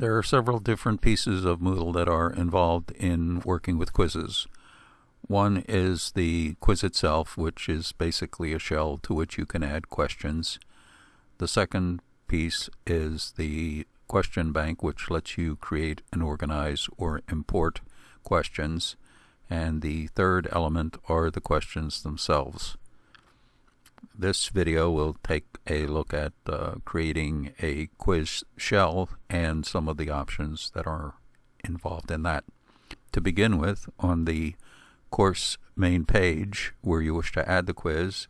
There are several different pieces of Moodle that are involved in working with quizzes. One is the quiz itself, which is basically a shell to which you can add questions. The second piece is the question bank, which lets you create and organize or import questions. And the third element are the questions themselves. This video will take a look at uh, creating a quiz shell and some of the options that are involved in that. To begin with, on the course main page where you wish to add the quiz,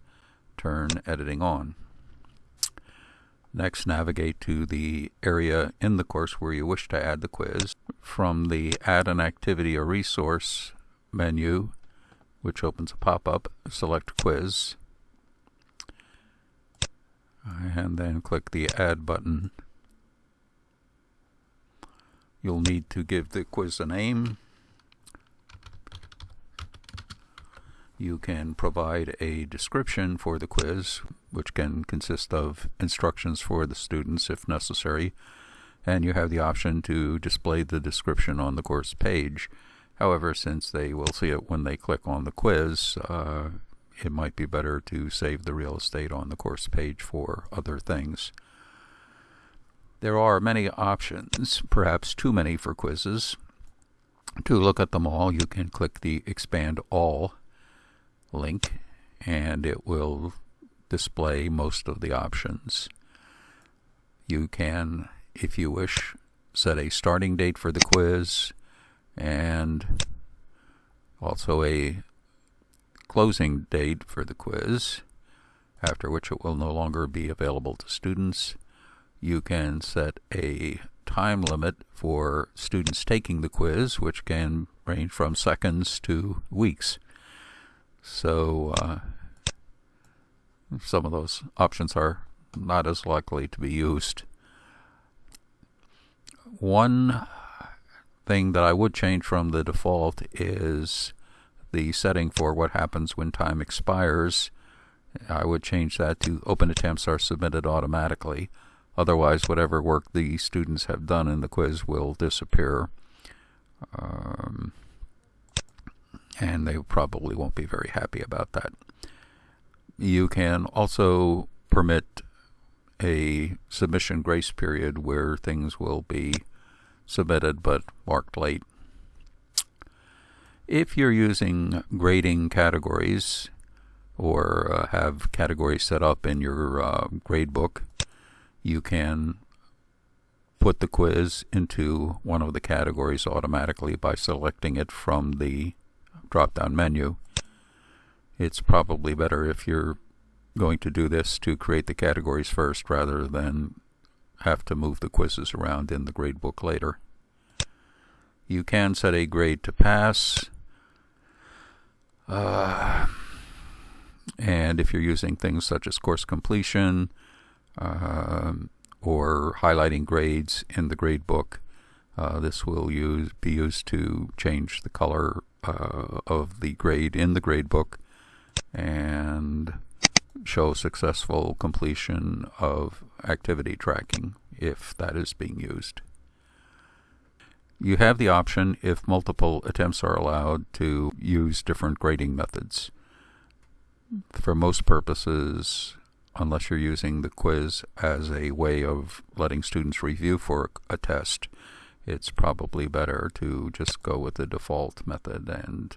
turn editing on. Next, navigate to the area in the course where you wish to add the quiz. From the Add an Activity or Resource menu, which opens a pop-up, select Quiz, and then click the Add button. You'll need to give the quiz a name. You can provide a description for the quiz, which can consist of instructions for the students if necessary, and you have the option to display the description on the course page. However, since they will see it when they click on the quiz, uh, it might be better to save the real estate on the course page for other things. There are many options, perhaps too many for quizzes. To look at them all, you can click the Expand All link and it will display most of the options. You can, if you wish, set a starting date for the quiz and also a closing date for the quiz, after which it will no longer be available to students. You can set a time limit for students taking the quiz, which can range from seconds to weeks. So uh, some of those options are not as likely to be used. One thing that I would change from the default is the setting for what happens when time expires. I would change that to open attempts are submitted automatically. Otherwise, whatever work the students have done in the quiz will disappear. Um, and they probably won't be very happy about that. You can also permit a submission grace period where things will be submitted but marked late. If you're using grading categories or uh, have categories set up in your uh, gradebook, you can put the quiz into one of the categories automatically by selecting it from the drop-down menu. It's probably better if you're going to do this to create the categories first rather than have to move the quizzes around in the gradebook later. You can set a grade to pass. Uh, and if you're using things such as course completion uh, or highlighting grades in the gradebook, uh, this will use, be used to change the color uh, of the grade in the gradebook and show successful completion of activity tracking if that is being used. You have the option, if multiple attempts are allowed, to use different grading methods. For most purposes, unless you're using the quiz as a way of letting students review for a test, it's probably better to just go with the default method and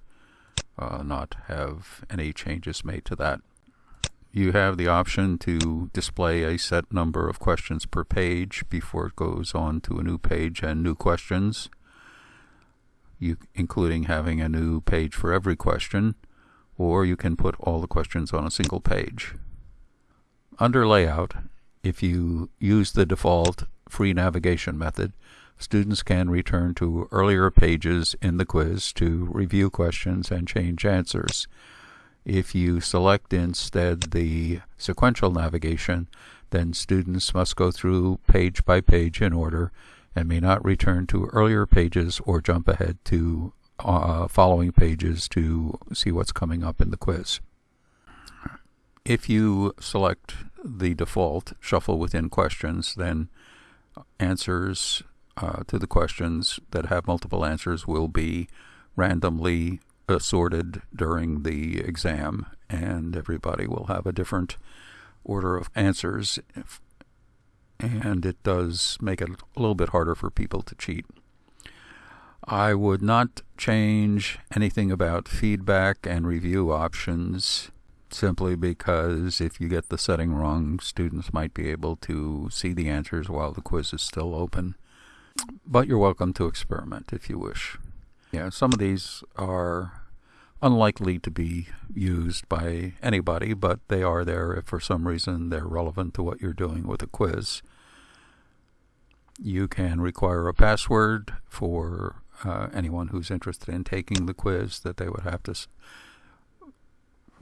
uh, not have any changes made to that. You have the option to display a set number of questions per page before it goes on to a new page and new questions, you, including having a new page for every question, or you can put all the questions on a single page. Under Layout, if you use the default free navigation method, students can return to earlier pages in the quiz to review questions and change answers. If you select instead the sequential navigation, then students must go through page by page in order and may not return to earlier pages or jump ahead to uh, following pages to see what's coming up in the quiz. If you select the default shuffle within questions, then answers uh, to the questions that have multiple answers will be randomly assorted during the exam, and everybody will have a different order of answers. And it does make it a little bit harder for people to cheat. I would not change anything about feedback and review options simply because if you get the setting wrong, students might be able to see the answers while the quiz is still open. But you're welcome to experiment if you wish. Yeah, some of these are unlikely to be used by anybody, but they are there if for some reason they're relevant to what you're doing with a quiz. You can require a password for uh, anyone who's interested in taking the quiz that they would have to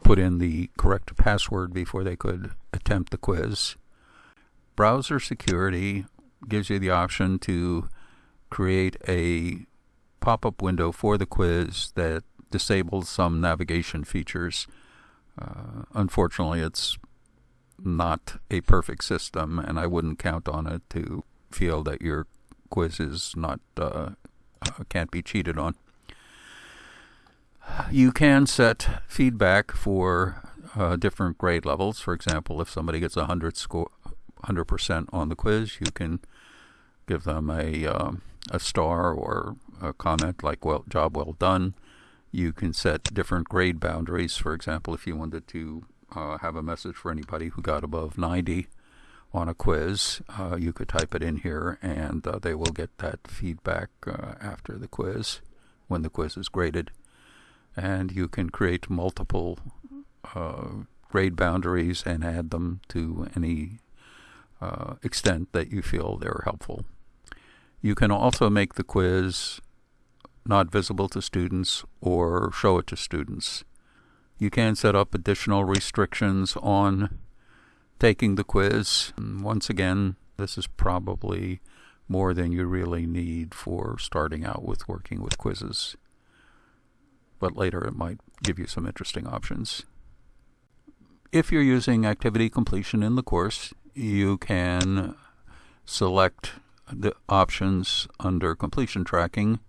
put in the correct password before they could attempt the quiz. Browser security gives you the option to create a pop-up window for the quiz that disables some navigation features. Uh, unfortunately, it's not a perfect system, and I wouldn't count on it to feel that your quiz is not uh, uh, can't be cheated on. You can set feedback for uh, different grade levels. For example, if somebody gets a hundred score, hundred percent on the quiz, you can give them a um, a star or a comment like "well job well done." You can set different grade boundaries. For example, if you wanted to uh, have a message for anybody who got above 90 on a quiz, uh, you could type it in here and uh, they will get that feedback uh, after the quiz when the quiz is graded. And you can create multiple uh, grade boundaries and add them to any uh, extent that you feel they're helpful. You can also make the quiz not visible to students or show it to students. You can set up additional restrictions on taking the quiz. Once again, this is probably more than you really need for starting out with working with quizzes. But later it might give you some interesting options. If you're using activity completion in the course, you can select the options under completion tracking.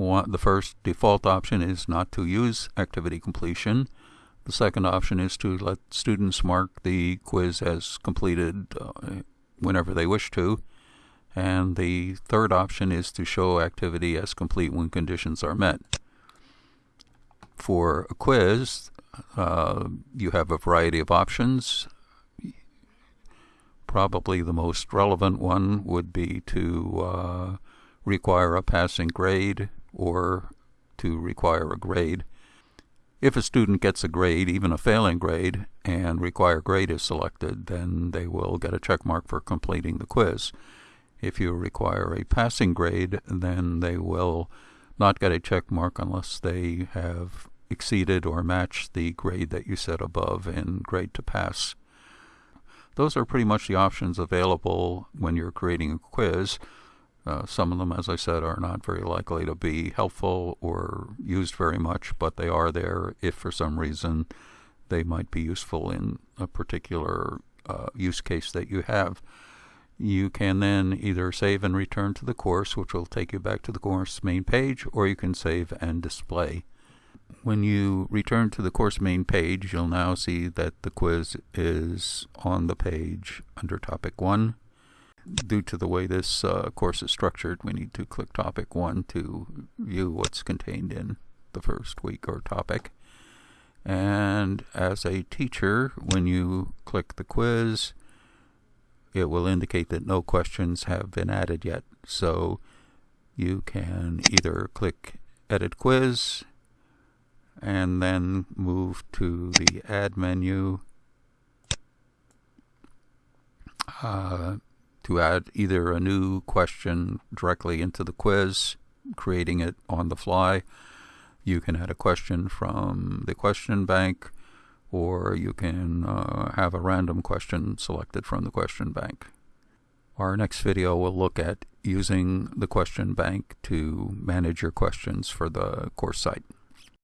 One, the first default option is not to use activity completion. The second option is to let students mark the quiz as completed uh, whenever they wish to. And the third option is to show activity as complete when conditions are met. For a quiz, uh, you have a variety of options. Probably the most relevant one would be to uh, require a passing grade or to require a grade. If a student gets a grade, even a failing grade, and require grade is selected, then they will get a check mark for completing the quiz. If you require a passing grade, then they will not get a check mark unless they have exceeded or matched the grade that you set above in grade to pass. Those are pretty much the options available when you're creating a quiz. Uh, some of them, as I said, are not very likely to be helpful or used very much, but they are there if for some reason they might be useful in a particular uh, use case that you have. You can then either save and return to the course, which will take you back to the course main page, or you can save and display. When you return to the course main page, you'll now see that the quiz is on the page under topic 1 due to the way this uh, course is structured, we need to click topic one to view what's contained in the first week or topic. And as a teacher, when you click the quiz, it will indicate that no questions have been added yet. So you can either click Edit Quiz and then move to the Add menu. Uh, to add either a new question directly into the quiz, creating it on the fly. You can add a question from the question bank, or you can uh, have a random question selected from the question bank. Our next video will look at using the question bank to manage your questions for the course site.